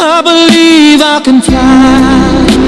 I believe I can fly.